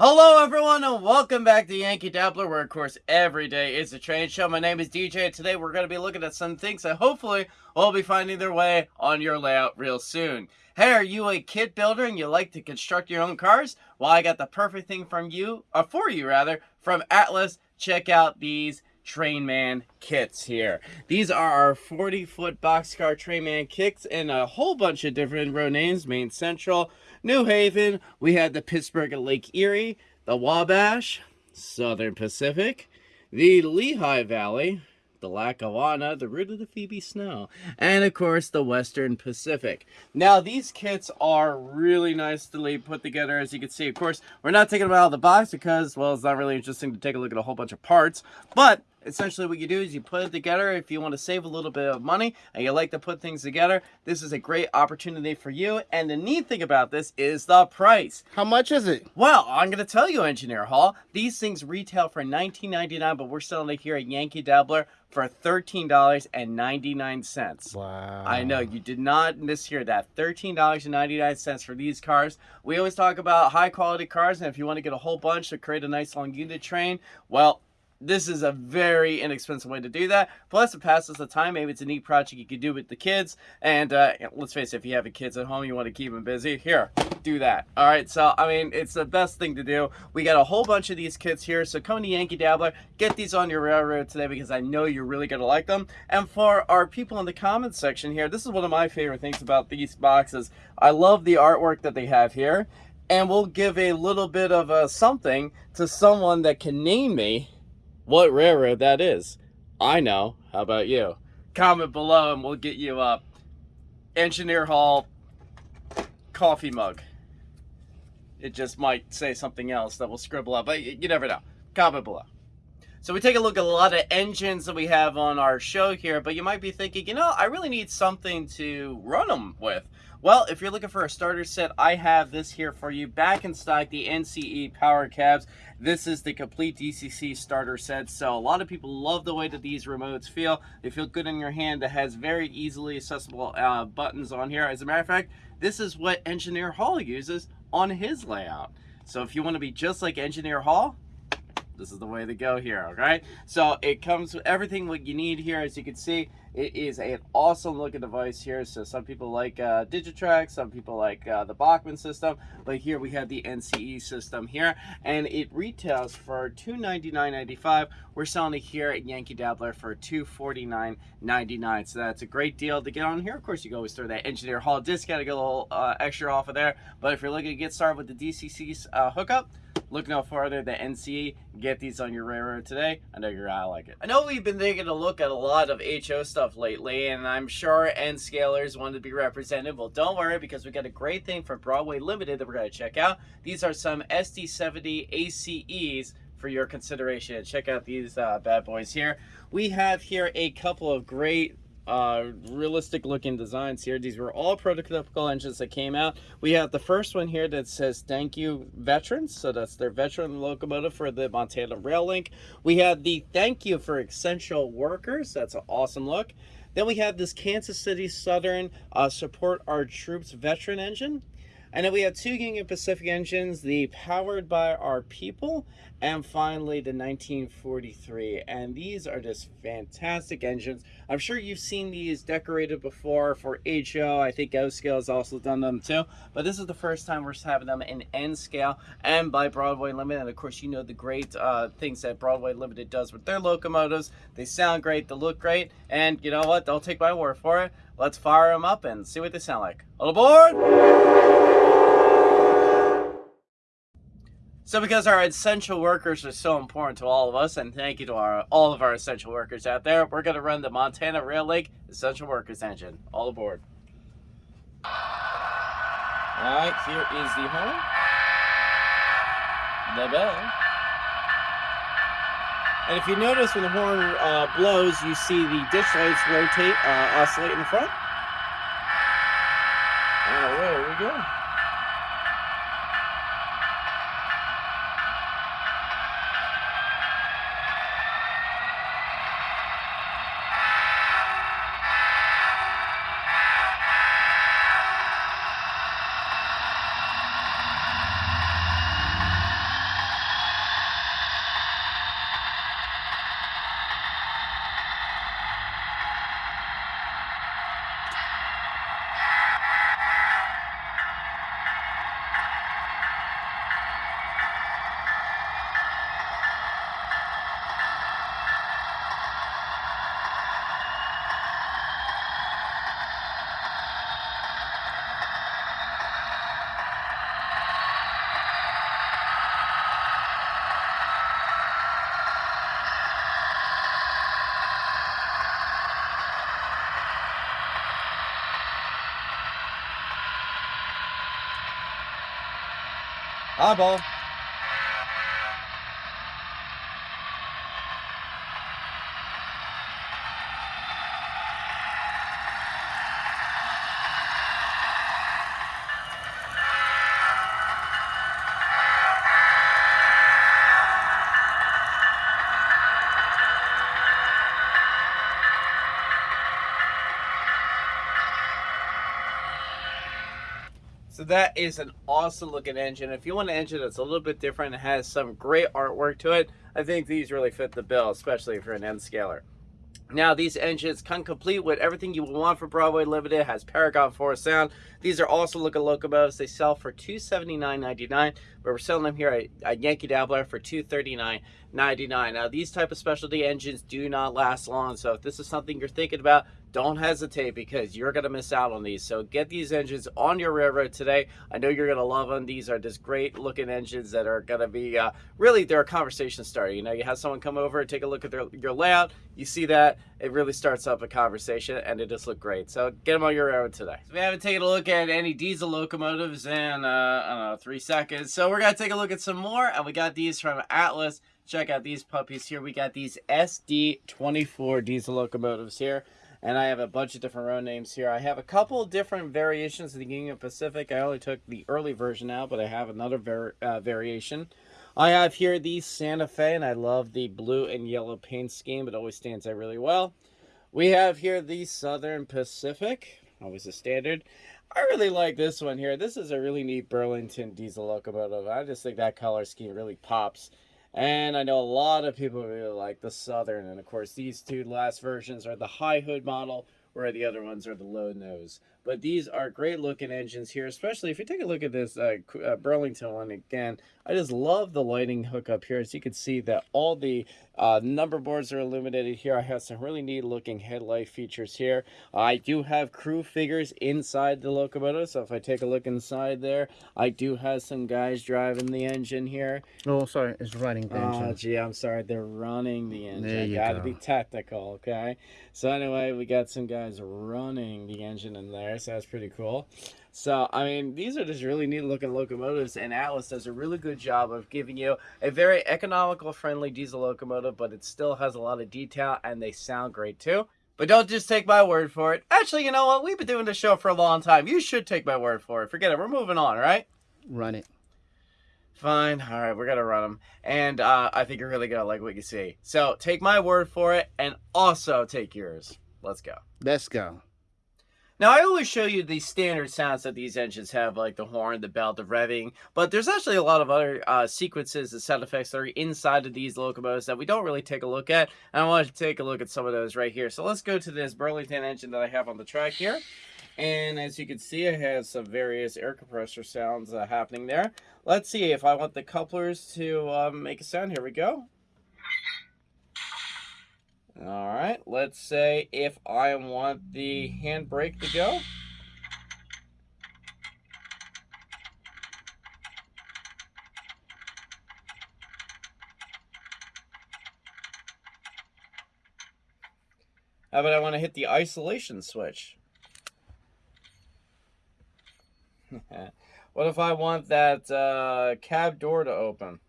Hello everyone and welcome back to Yankee Dabbler where of course every day is a train show. My name is DJ and today we're going to be looking at some things that hopefully will be finding their way on your layout real soon. Hey, are you a kit builder and you like to construct your own cars? Well, I got the perfect thing from you, or for you rather, from Atlas. Check out these Trainman kits here. These are our 40 foot boxcar Trainman kits in a whole bunch of different road names, Maine Central, New Haven, we had the Pittsburgh and Lake Erie, the Wabash, Southern Pacific, the Lehigh Valley, the Lackawanna, the route of the Phoebe Snow, and of course the Western Pacific. Now these kits are really nicely put together as you can see. Of course, we're not taking them out of the box because, well, it's not really interesting to take a look at a whole bunch of parts, but essentially what you do is you put it together if you want to save a little bit of money and you like to put things together this is a great opportunity for you and the neat thing about this is the price how much is it well i'm going to tell you engineer hall these things retail for 19.99 but we're selling it here at yankee dabbler for $13.99. Wow. I know, you did not mishear that. $13.99 for these cars. We always talk about high quality cars, and if you want to get a whole bunch to create a nice long unit train, well, this is a very inexpensive way to do that. Plus, it passes the time. Maybe it's a neat project you could do with the kids. And uh, let's face it, if you have kids at home, you want to keep them busy. Here, do that. All right. So, I mean, it's the best thing to do. We got a whole bunch of these kits here. So come to Yankee Dabbler, get these on your railroad today because I know you're really going to like them. And for our people in the comments section here, this is one of my favorite things about these boxes. I love the artwork that they have here. And we'll give a little bit of a something to someone that can name me what railroad that is. I know. How about you? Comment below and we'll get you a Engineer Hall coffee mug. It just might say something else that we'll scribble up, but you never know. Comment below. So we take a look at a lot of engines that we have on our show here, but you might be thinking, you know, I really need something to run them with. Well, if you're looking for a starter set, I have this here for you. Back in stock, the NCE Power Cabs. This is the complete DCC starter set. So a lot of people love the way that these remotes feel. They feel good in your hand. It has very easily accessible uh, buttons on here. As a matter of fact, this is what Engineer Hall uses on his layout. So if you want to be just like Engineer Hall, this is the way to go here, okay? So it comes with everything what you need here. As you can see, it is an awesome looking device here. So some people like uh, Digitrax, some people like uh, the Bachmann system, but here we have the NCE system here, and it retails for $299.95. We're selling it here at Yankee Dabbler for $249.99. So that's a great deal to get on here. Of course, you can always throw that Engineer Hall discount to get a little uh, extra off of there. But if you're looking to get started with the DCC uh, hookup, Look no farther than NCE. Get these on your railroad today. I know you're gonna like it. I know we've been taking a look at a lot of HO stuff lately, and I'm sure N scalers want to be represented. Well, don't worry because we got a great thing from Broadway Limited that we're gonna check out. These are some SD70 ACEs for your consideration. Check out these uh, bad boys here. We have here a couple of great uh, realistic looking designs here. These were all prototypical engines that came out. We have the first one here that says thank you veterans. So that's their veteran locomotive for the Montana Rail Link. We have the thank you for essential workers. That's an awesome look. Then we have this Kansas City Southern uh, support our troops veteran engine. And then we have two Union Pacific engines, the Powered by Our People, and finally the 1943. And these are just fantastic engines. I'm sure you've seen these decorated before for HO. I think O Scale has also done them too. But this is the first time we're having them in N scale and by Broadway Limited. And of course, you know the great uh, things that Broadway Limited does with their locomotives. They sound great, they look great, and you know what? Don't take my word for it. Let's fire them up and see what they sound like. All aboard! So because our essential workers are so important to all of us, and thank you to our all of our essential workers out there, we're going to run the Montana Rail Link Essential Workers Engine. All aboard. Alright, here is the horn. The bell. And if you notice when the horn uh, blows, you see the ditch lights rotate, uh, oscillate in the front. Alright, there we go. Aber that is an awesome looking engine. If you want an engine that's a little bit different and has some great artwork to it, I think these really fit the bill, especially you're an N scaler. Now, these engines come complete with everything you will want for Broadway Limited. It has Paragon4 sound. These are also looking locomotives. They sell for $279.99, but we're selling them here at, at Yankee Dabbler for $239.99. Now, these type of specialty engines do not last long, so if this is something you're thinking about, don't hesitate because you're going to miss out on these. So get these engines on your railroad today. I know you're going to love them. These are just great looking engines that are going to be uh, really they're a conversation starter. You know, you have someone come over and take a look at their, your layout. You see that it really starts up a conversation and it just look great. So get them on your railroad today. So we haven't taken a look at any diesel locomotives in uh, I don't know three seconds. So we're gonna take a look at some more, and we got these from Atlas. Check out these puppies here. We got these SD24 diesel locomotives here and I have a bunch of different road names here. I have a couple different variations of the Union Pacific. I only took the early version out, but I have another uh, variation. I have here the Santa Fe, and I love the blue and yellow paint scheme. It always stands out really well. We have here the Southern Pacific, always a standard. I really like this one here. This is a really neat Burlington diesel locomotive. I just think that color scheme really pops. And I know a lot of people really like the Southern. And of course, these two last versions are the high hood model, where the other ones are the low nose. But these are great looking engines here, especially if you take a look at this uh, uh, Burlington one again. I just love the lighting hookup here. As you can see that all the uh, number boards are illuminated here. I have some really neat looking headlight features here. I do have crew figures inside the locomotive. So if I take a look inside there, I do have some guys driving the engine here. Oh, sorry, it's running the engine. Oh, gee, I'm sorry. They're running the engine. There you Gotta go. be technical, okay? So anyway, we got some guys running the engine in there, so that's pretty cool. So, I mean, these are just really neat looking locomotives, and Atlas does a really good job of giving you a very economical, friendly diesel locomotive, but it still has a lot of detail, and they sound great too. But don't just take my word for it. Actually, you know what? We've been doing this show for a long time. You should take my word for it. Forget it. We're moving on, right? Run it. Fine. All right, we're gonna run them, and uh, I think you're really gonna like what you see. So take my word for it, and also take yours. Let's go. Let's go. Now I always show you the standard sounds that these engines have, like the horn, the bell, the revving. But there's actually a lot of other uh, sequences and sound effects that are inside of these locomotives that we don't really take a look at. And I want to take a look at some of those right here. So let's go to this Burlington engine that I have on the track here. And as you can see, it has some various air compressor sounds uh, happening there. Let's see if I want the couplers to um, make a sound. Here we go. All right, let's say if I want the handbrake to go. How about I want to hit the isolation switch? what if I want that uh, cab door to open?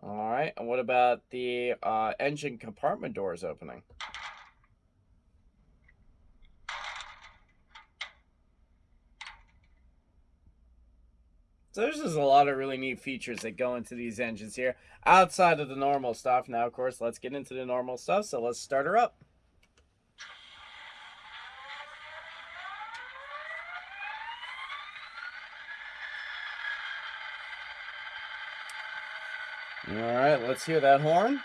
All right, and what about the uh, engine compartment doors opening? So there's just a lot of really neat features that go into these engines here outside of the normal stuff. Now, of course, let's get into the normal stuff. So let's start her up. All right, let's hear that horn.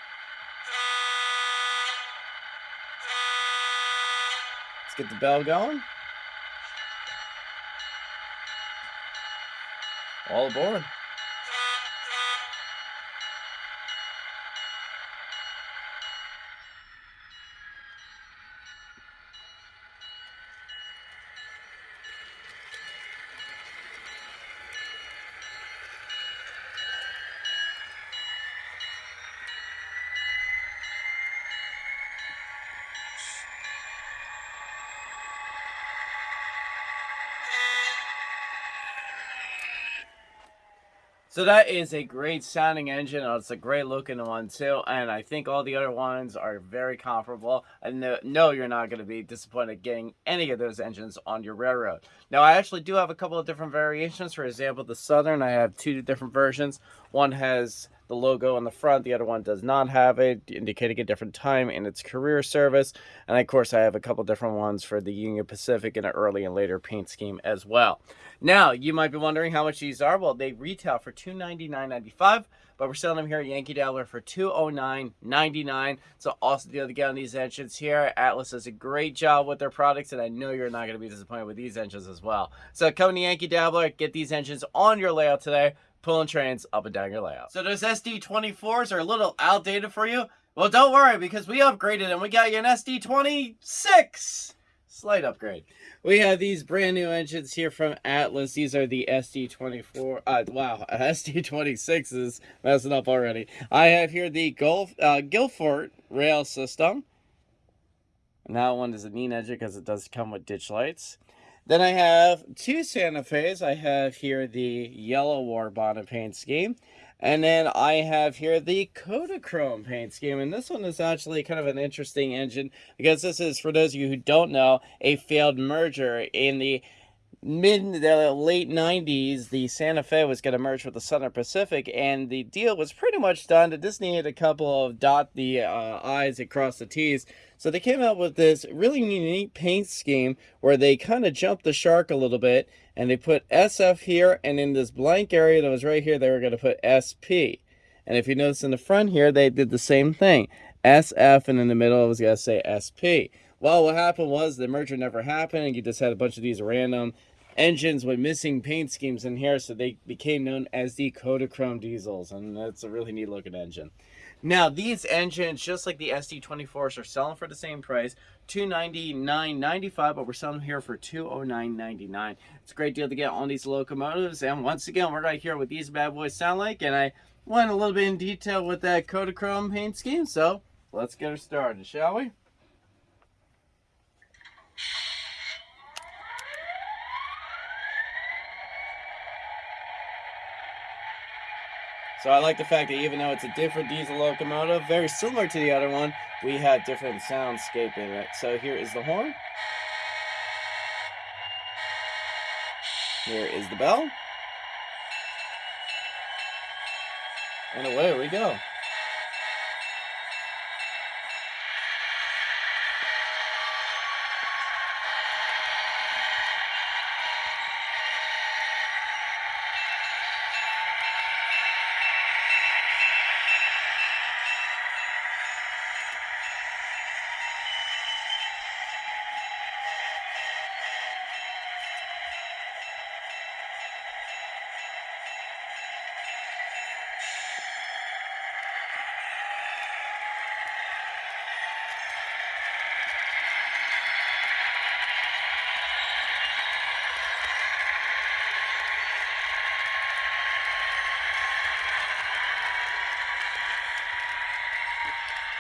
Let's get the bell going. All aboard. So that is a great sounding engine. It's a great looking one too, and I think all the other ones are very comparable. And no, you're not going to be disappointed getting any of those engines on your railroad. Now, I actually do have a couple of different variations. For example, the Southern, I have two different versions. One has the logo on the front. The other one does not have it, indicating a different time in its career service. And of course, I have a couple different ones for the Union Pacific in an early and later paint scheme as well. Now, you might be wondering how much these are. Well, they retail for $299.95 but we're selling them here at Yankee Dabbler for $209.99. So awesome deal to get on these engines here. Atlas does a great job with their products, and I know you're not going to be disappointed with these engines as well. So come to Yankee Dabbler, get these engines on your layout today pulling trains up and down your layout. So those SD24s are a little outdated for you? Well, don't worry because we upgraded and we got you an SD26. Slight upgrade. We have these brand new engines here from Atlas. These are the SD24. Uh, wow, SD26s. Messing up already. I have here the Gulf, uh, Guilford rail system. And that one is a neat engine because it does come with ditch lights. Then I have two Santa Fe's. I have here the yellow war bonnet paint scheme. And then I have here the Kodachrome paint scheme. And this one is actually kind of an interesting engine because this is, for those of you who don't know, a failed merger in the mid the late 90s the santa fe was going to merge with the southern pacific and the deal was pretty much done. It just needed a couple of dot the uh, i's across the t's. So they came out with this really unique paint scheme where they kind of jumped the shark a little bit and they put sf here and in this blank area that was right here they were going to put sp and if you notice in the front here they did the same thing. Sf and in the middle it was going to say sp well, what happened was the merger never happened, and you just had a bunch of these random engines with missing paint schemes in here, so they became known as the Kodachrome diesels, and that's a really neat looking engine. Now, these engines, just like the SD24s, are selling for the same price, $299.95, but we're selling here for $209.99. It's a great deal to get on these locomotives, and once again, we're right here what these bad boys sound like, and I went a little bit in detail with that Kodachrome paint scheme, so let's get her started, shall we? So I like the fact that even though it's a different diesel locomotive, very similar to the other one, we have different soundscape in it. So here is the horn. Here is the bell. And away we go.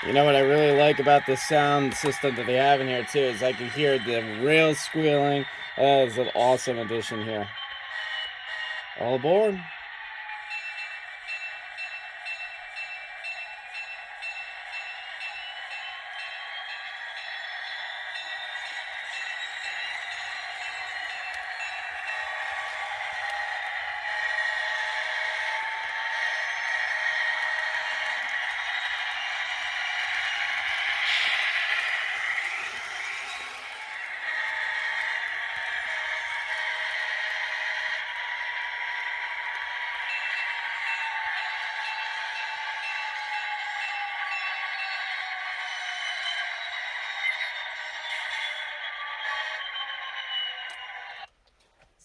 You know what I really like about the sound system that they have in here too is I can hear the rails squealing. That is an awesome addition here. All aboard.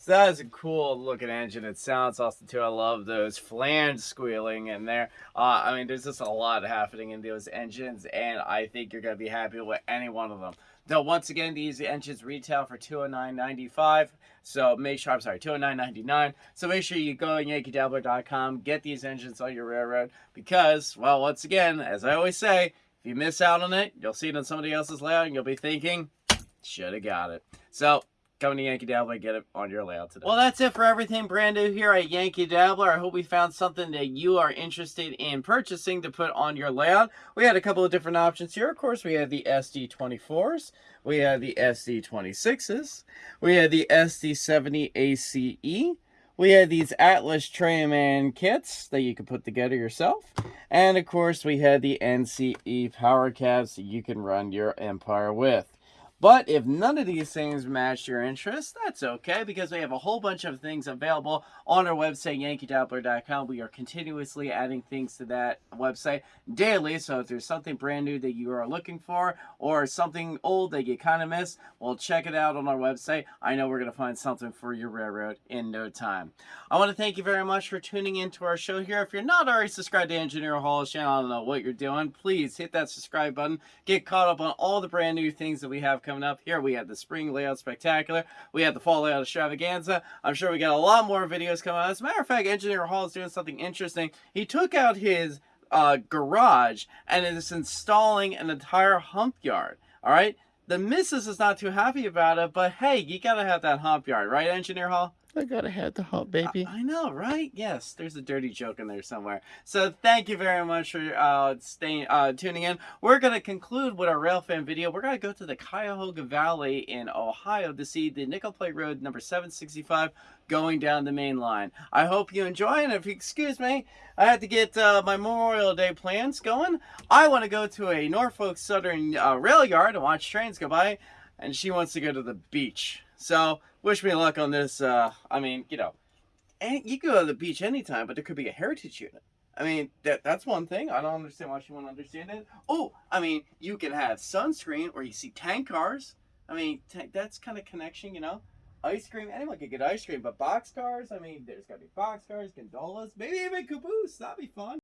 That is a cool looking engine. It sounds awesome too. I love those flange squealing in there. Uh, I mean, there's just a lot happening in those engines, and I think you're going to be happy with any one of them. Now, once again, these engines retail for $209.95. So make sure, I'm sorry, $209.99. So make sure you go on yankeedabbler.com, get these engines on your railroad because, well, once again, as I always say, if you miss out on it, you'll see it on somebody else's layout and you'll be thinking, should have got it. So Come to Yankee Dabbler and get it on your layout today. Well, that's it for everything brand new here at Yankee Dabbler. I hope we found something that you are interested in purchasing to put on your layout. We had a couple of different options here. Of course, we had the SD24s, we had the SD26s, we had the SD70 ACE, we had these Atlas Trainman kits that you could put together yourself. And of course, we had the NCE power cabs that you can run your Empire with. But if none of these things match your interest, that's okay because we have a whole bunch of things available on our website, yankeedabbler.com. We are continuously adding things to that website daily. So if there's something brand new that you are looking for or something old that you kind of miss, well, check it out on our website. I know we're going to find something for your railroad in no time. I want to thank you very much for tuning in to our show here. If you're not already subscribed to Engineer Hall's channel, I don't know what you're doing. Please hit that subscribe button. Get caught up on all the brand new things that we have coming up. Here we have the Spring Layout Spectacular. We have the Fall Layout Extravaganza. I'm sure we got a lot more videos coming out. As a matter of fact, Engineer Hall is doing something interesting. He took out his uh, garage and is installing an entire hump yard. All right. The missus is not too happy about it, but hey, you gotta have that hump yard, right, Engineer Hall? I gotta have the hump, baby. I, I know, right? Yes, there's a dirty joke in there somewhere. So thank you very much for uh, staying, uh, tuning in. We're gonna conclude with our rail fan video. We're gonna go to the Cuyahoga Valley in Ohio to see the Nickel Plate Road number 765 going down the main line. I hope you enjoy, and if you excuse me, I had to get uh, my Memorial Day plans going. I want to go to a Norfolk Southern uh, rail yard and watch trains go by, and she wants to go to the beach. So wish me luck on this. Uh, I mean, you know, and you go to the beach anytime, but there could be a heritage unit. I mean, that that's one thing. I don't understand why she won't understand it. Oh, I mean, you can have sunscreen or you see tank cars. I mean, that's kind of connection, you know. Ice cream, anyone could get ice cream, but box cars. I mean, there's got to be box cars, gondolas, maybe even caboose. That'd be fun.